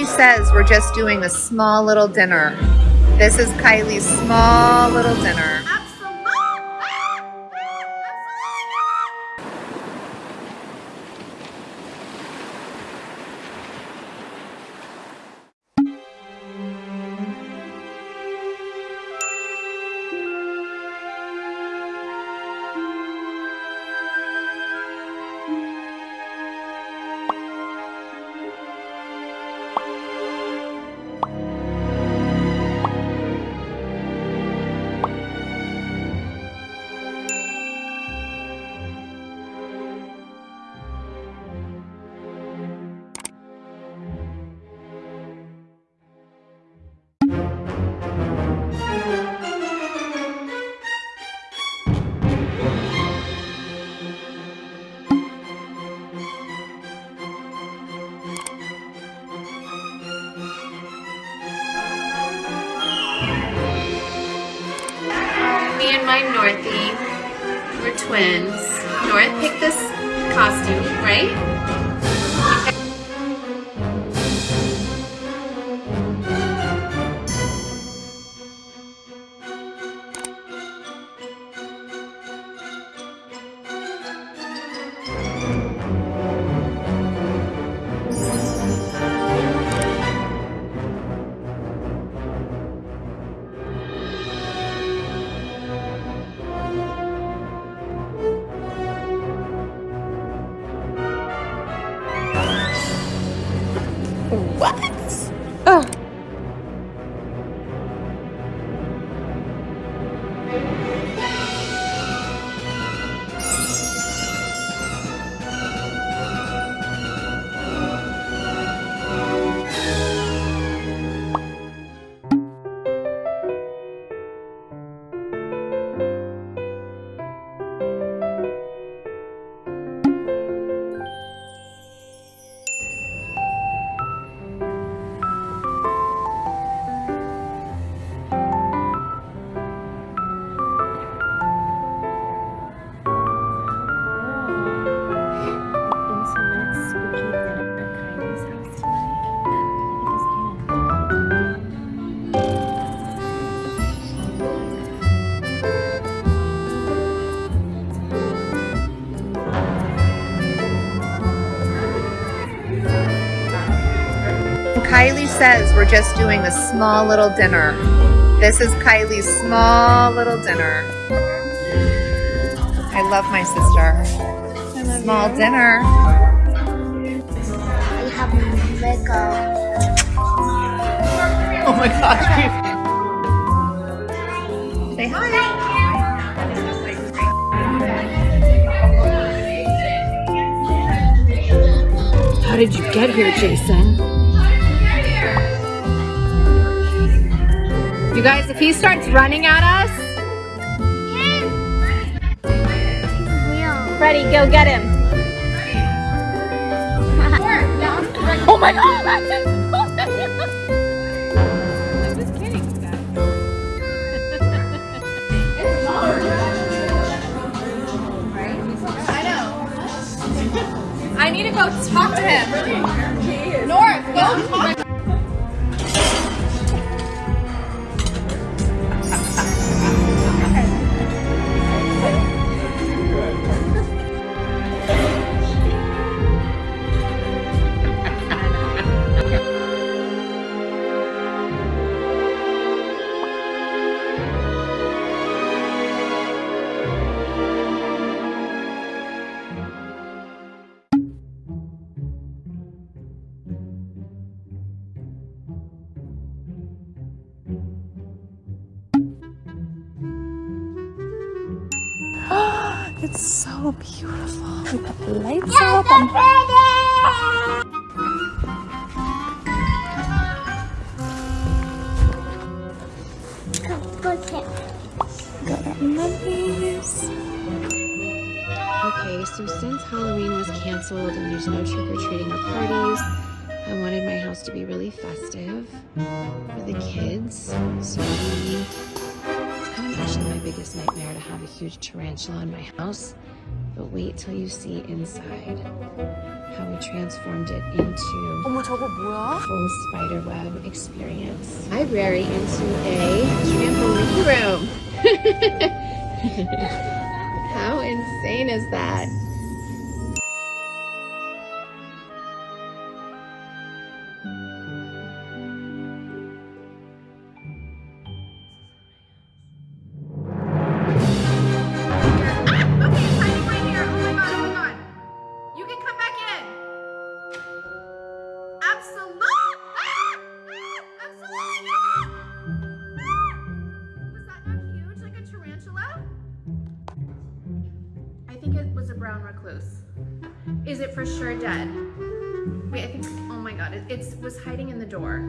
Kylie says we're just doing a small little dinner. This is Kylie's small little dinner. My Northie, we're twins. North picked this costume, right? What? Says we're just doing a small little dinner. This is Kylie's small little dinner. I love my sister. Love small you. dinner. We have Lego. Oh my gosh. Say hi. How did you get here, Jason? You guys, if he starts running at us, Freddie, go get him. oh my god. I'm just kidding, I know. I need to go talk to him. North, go It's so beautiful. We put the lights up. And... Okay, so since Halloween was canceled and there's no trick-or-treating or parties, I wanted my house to be really festive for the kids. So we imagine my biggest nightmare to have a huge tarantula in my house, but wait till you see inside how we transformed it into a full spider web experience. Library into a trampoline room. how insane is that? Ah! Ah! Absolutely not. Ah! Was that not huge like a tarantula? I think it was a brown recluse. Is it for sure dead? Wait, I think, oh my god, it it's, was hiding in the door.